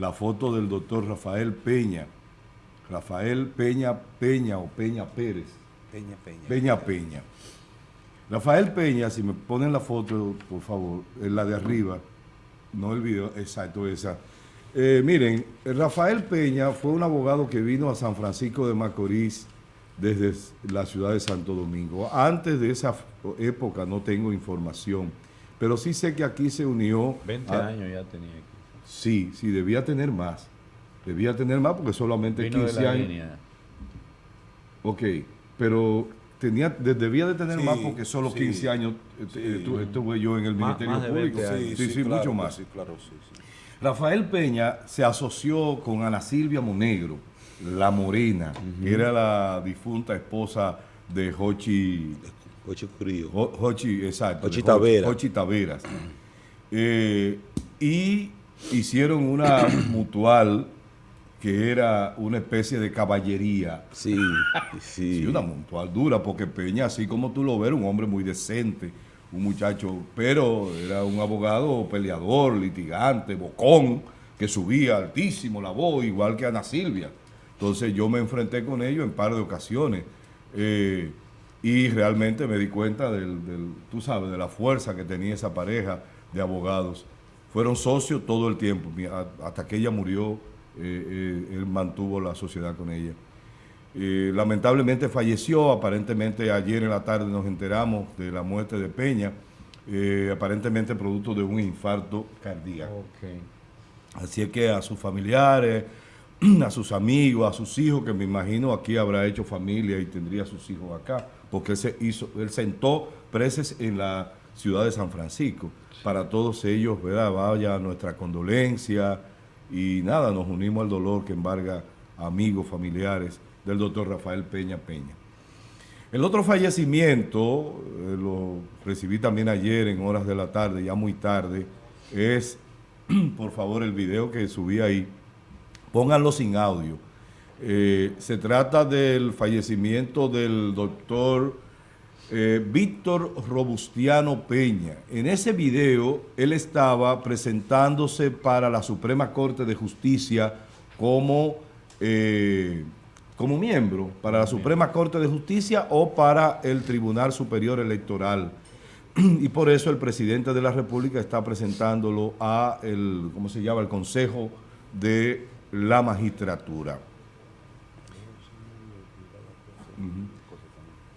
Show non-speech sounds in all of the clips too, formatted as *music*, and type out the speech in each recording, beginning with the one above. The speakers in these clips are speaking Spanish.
la foto del doctor Rafael Peña, Rafael Peña Peña o Peña Pérez. Peña Peña. Peña Peña. Rafael Peña, si me ponen la foto, por favor, es la de arriba, no el video, exacto, esa. Eh, miren, Rafael Peña fue un abogado que vino a San Francisco de Macorís desde la ciudad de Santo Domingo. Antes de esa época no tengo información, pero sí sé que aquí se unió... 20 años ya tenía aquí. Sí, sí, debía tener más. Debía tener más porque solamente Vino 15 de la años. línea. Ok, pero tenía, de- debía de tener Sí, más porque solo sí, 15 años eh, sí. eh, tu- estuve yo en el Ministerio más Público. 20 años. Sí, sí, claro mucho más. Sí, claro, sí, sí. Rafael Peña se asoció con Ana Silvia Monegro, la morena, que era la difunta esposa de Jochi, Ocho Curío. Jo- Jochi, exacto. Jochi Taveras. Jochi Taveras. Eh, y hicieron una *clears throat* mutual que era una especie de caballería. Sí, sí. Sí, una mutual dura, porque Peña, así como tú lo ves, era un hombre muy decente, un muchacho, pero era un abogado peleador, litigante, bocón, que subía altísimo la voz, igual que Ana Silvia. Entonces yo me enfrenté con ellos en par de ocasiones eh, y realmente me di cuenta del, del, tú sabes, de la fuerza que tenía esa pareja de abogados. Fueron socios todo el tiempo, hasta que ella murió, eh, eh, él mantuvo la sociedad con ella. Eh, lamentablemente falleció, aparentemente ayer en la tarde nos enteramos de la muerte de Peña, eh, aparentemente producto de un infarto cardíaco. Así es que a sus familiares, *clears throat* a sus amigos, a sus hijos, que me imagino aquí habrá hecho familia y tendría sus hijos acá, porque él, se hizo, él sentó preces en la ciudad de San Francisco. Para todos ellos, ¿verdad? Vaya nuestra condolencia y nada, nos unimos al dolor que embarga amigos, familiares del doctor Rafael Peña Peña. El otro fallecimiento, eh, lo recibí también ayer en horas de la tarde, ya muy tarde, es, *clears throat* por favor, el video que subí ahí, pónganlo sin audio. Eh, se trata del fallecimiento del doctor eh, Víctor Robustiano Peña. En ese video, él estaba presentándose para la Suprema Corte de Justicia como, eh, como miembro, para la Suprema Corte de Justicia o para el Tribunal Superior Electoral. *clears throat* Y por eso el presidente de la República está presentándolo a el, ¿cómo se llama? El Consejo de la Magistratura.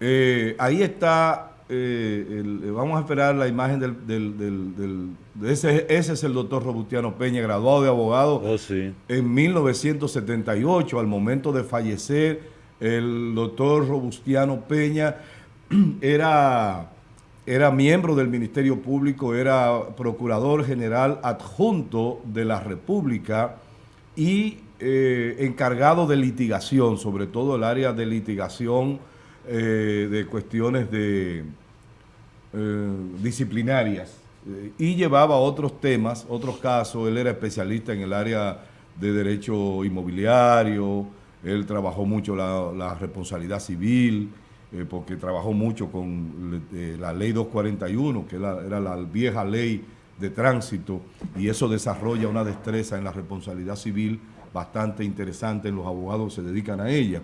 Eh, ahí está, eh, el- vamos a esperar la imagen del, del- del- del- de ese, ese es el doctor Robustiano Peña, graduado de abogado Oh, sí. en 1978, al momento de fallecer, el doctor Robustiano Peña *clears throat* era, era miembro del Ministerio Público, era procurador general adjunto de la República y eh, encargado de litigación, sobre todo el área de litigación eh, de cuestiones de eh, disciplinarias eh, y llevaba otros temas, otros casos. Él era especialista en el área de derecho inmobiliario, él trabajó mucho la, la responsabilidad civil, porque trabajó mucho con la ley 241, que era, era la vieja ley de tránsito, y eso desarrolla una destreza en la responsabilidad civil bastante interesante, los abogados se dedican a ella.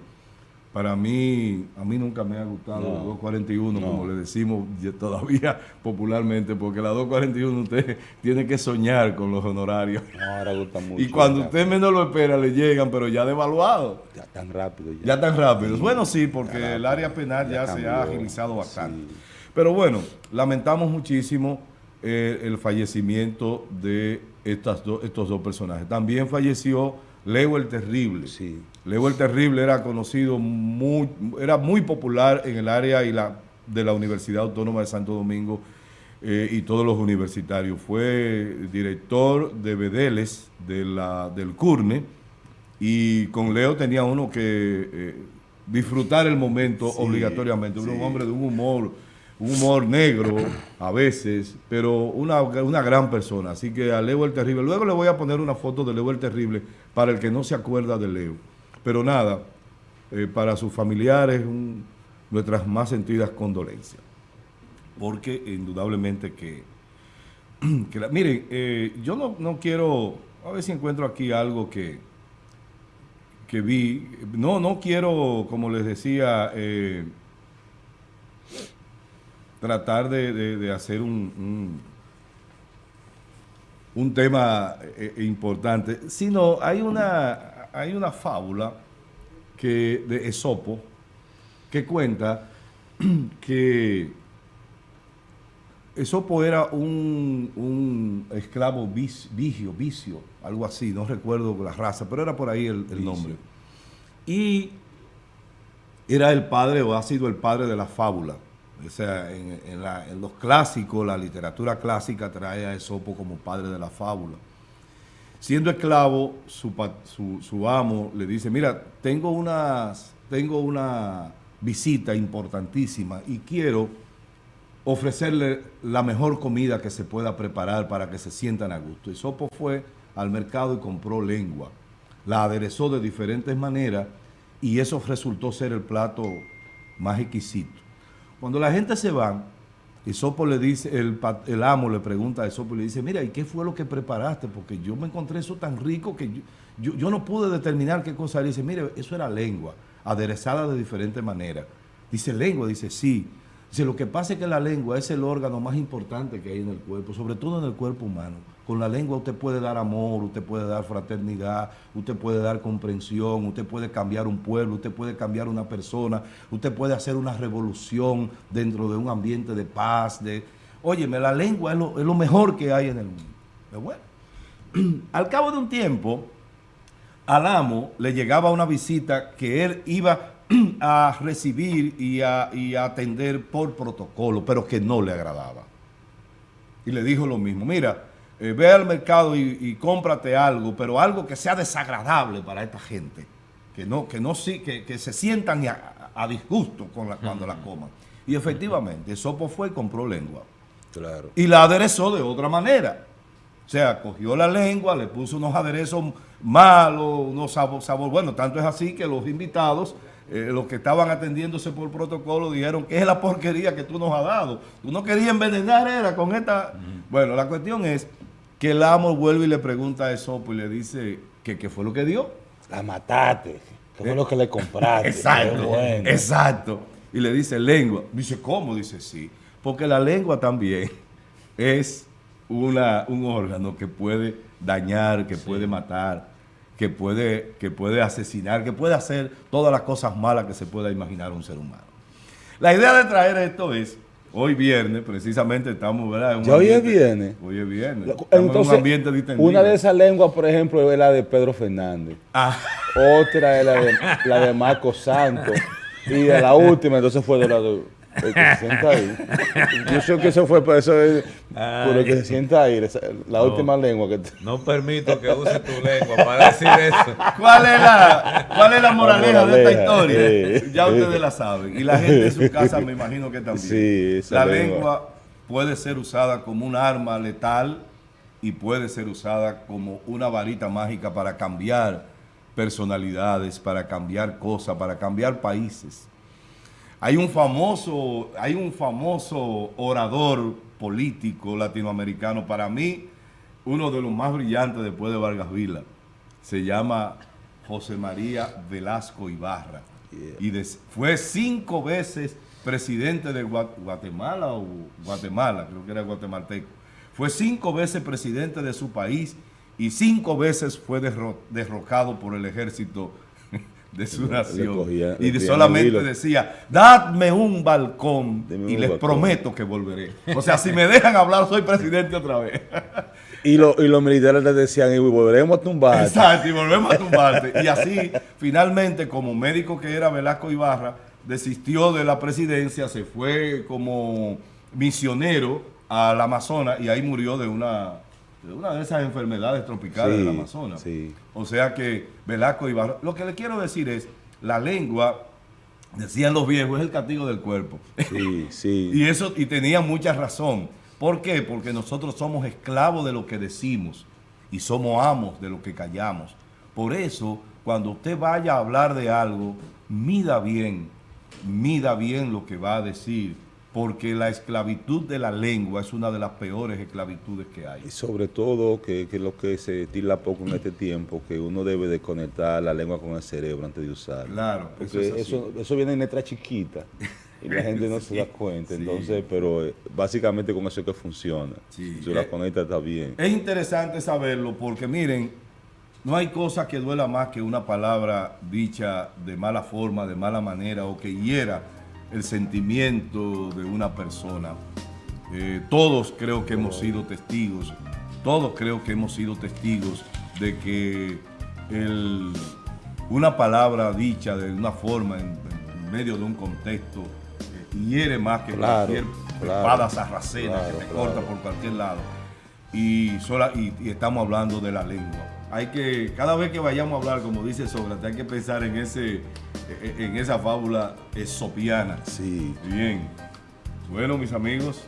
Para mí, a mí nunca me ha gustado No. la 241, No. como le decimos todavía *laughs* popularmente, porque la 241 usted *laughs* tiene que soñar con los honorarios. No, ahora gusta *laughs* mucho. Y cuando usted menos lo espera, le llegan, pero ya devaluado. Ya tan rápido. Ya, Ya tan rápido. Bueno, sí, porque el área penal ya, Ya se ha agilizado bastante. Sí. Pero bueno, lamentamos muchísimo eh, el fallecimiento de estas do- estos dos personajes. También falleció Leo el Terrible. Sí. Leo el Terrible era conocido, muy, era muy popular en el área y la, de la Universidad Autónoma de Santo Domingo eh, y todos los universitarios. Fue director de Bedeles de la, del CURNE y con Leo tenía uno que eh, disfrutar el momento Sí, obligatoriamente. Era un hombre de un humor, humor negro a veces, pero una, una gran persona. Así que a Leo el Terrible. Luego le voy a poner una foto de Leo el Terrible para el que no se acuerda de Leo. Pero nada, eh, para sus familiares, nuestras más sentidas condolencias. Porque indudablemente que... *clears throat* que miren, eh, yo no, no quiero a ver si encuentro aquí algo que, que vi. No, no quiero, como les decía, eh, tratar de, hacer un, un, tema eh, eh, importante, sino hay una, hay una fábula que, de Esopo que cuenta *clears throat* que Esopo era un, un esclavo vigio, vicio, algo así, no recuerdo la raza, pero era por ahí el, nombre. Y era el padre o ha sido el padre de la fábula. O sea, en, los clásicos, la literatura clásica trae a Esopo como padre de la fábula. Siendo esclavo, su, su, amo le dice, mira, tengo, tengo una visita importantísima y quiero ofrecerle la mejor comida que se pueda preparar para que se sientan a gusto. Y Sopo fue al mercado y compró lengua. La aderezó de diferentes maneras y eso resultó ser el plato más exquisito. Cuando la gente se va, Sopo le dice, el, amo le pregunta a Sopo y le dice, mira, ¿y qué fue lo que preparaste? Porque yo me encontré eso tan rico que yo, yo, no pude determinar qué cosa era. dice, mire, eso era lengua, aderezada de diferentes maneras. Dice, lengua, dice, sí. Dice, lo que pasa es que la lengua es el órgano más importante que hay en el cuerpo, sobre todo en el cuerpo humano. Con la lengua usted puede dar amor, usted puede dar fraternidad, usted puede dar comprensión, usted puede cambiar un pueblo, usted puede cambiar una persona, usted puede hacer una revolución dentro de un ambiente de paz. De... Óyeme, la lengua es lo, mejor que hay en el mundo. bueno, *clears throat* al cabo de un tiempo, al amo le llegaba una visita que él iba *clears throat* a recibir y a, atender por protocolo, pero que no le agradaba. Y le dijo lo mismo, mira, eh, ve al mercado y, cómprate algo, pero algo que sea desagradable para esta gente, que no, que no que, que se sientan a, disgusto con la, cuando la coman. Y efectivamente, Sopo fue y compró lengua. Claro. Y la aderezó de otra manera. O sea, cogió la lengua, le puso unos aderezos malos, unos sabor, sabor. Bueno, tanto es así que los invitados eh, los que estaban atendiéndose por protocolo dijeron que es la porquería que tú nos has dado. Tú no querías envenenar, era con esta... Bueno, la cuestión es que el amo vuelve y le pregunta a Esopo y le dice que qué fue lo que dio. La mataste, que fue lo que le compraste. *laughs* exacto, exacto. Y le dice lengua. Dice, ¿cómo? Dice, sí. Porque la lengua también *laughs* es una, un órgano que puede dañar, que puede matar, que puede, que puede asesinar, que puede hacer todas las cosas malas que se pueda imaginar un ser humano. La idea de traer esto es, hoy viernes, precisamente estamos, ¿verdad? ya hoy es viernes. Hoy es viernes. Entonces, un ambiente una de esas lenguas, por ejemplo, es la de Pedro Fernández. Ah. Otra es la de, la de Marco Santos. *laughs* Y de la última, entonces fue de la de el que se sienta ahí. Yo sé que eso fue por eso, es, por el que se sienta ahí, la última lengua que No permito que use tu lengua para decir eso. ¿Cuál es la, cuál es la moraleja, de esta historia? Ya ustedes la saben. Y la gente en su casa me imagino que también. Sí, la lengua. puede ser usada como un arma letal y puede ser usada como una varita mágica para cambiar personalidades, para cambiar cosas, para cambiar países. Hay un famoso, hay un famoso orador político latinoamericano, para mí, uno de los más brillantes después de Vargas Vila. Se llama José María Velasco Ibarra. Y fue cinco veces presidente de Guatemala o Guatemala, creo que era guatemalteco. Fue cinco veces presidente de su país y cinco veces fue derrocado por el ejército de su nación. y solamente decía, dadme un balcón y les prometo que volveré. O sea, si me dejan hablar, soy presidente otra vez. y, y los militares les decían, y volveremos a tumbarte. Exacto, y volvemos a tumbarte. y así, finalmente, como médico que era Velasco Ibarra, desistió de la presidencia, se fue como misionero al Amazonas y ahí murió de una una de esas enfermedades tropicales del Amazonas. O sea que Velasco y Barro, lo que le quiero decir es, la lengua, decían los viejos, es el castigo del cuerpo. Sí, *laughs* sí. y eso, y tenía mucha razón. ¿Por qué? Porque nosotros somos esclavos de lo que decimos y somos amos de lo que callamos. Por eso, cuando usted vaya a hablar de algo, mida bien, mida bien lo que va a decir, porque la esclavitud de la lengua es una de las peores esclavitudes que hay. Y sobre todo, que, que lo que se tira poco en este tiempo, que uno debe de conectar la lengua con el cerebro antes de usarla. Claro, porque eso, eso, viene en letra chiquita y la *laughs* gente no se da cuenta. Entonces, pero eh, básicamente con eso es que funciona. Si la eh, conecta está bien. Es interesante saberlo porque miren, no hay cosa que duela más que una palabra dicha de mala forma, de mala manera o que hiera el sentimiento de una persona. Eh, todos creo que hemos sido testigos, todos creo que hemos sido testigos de que una palabra dicha de una forma en, medio de un contexto eh, hiere más que cualquier espada sarracena que te corta por cualquier lado. Y, sola, y estamos hablando de la lengua hay que, cada vez que vayamos a hablar, como dice Sócrates, hay que pensar en ese, en esa fábula esopiana. Sí. Bien. Bueno, mis amigos,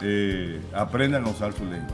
eh, aprendan a usar su lengua.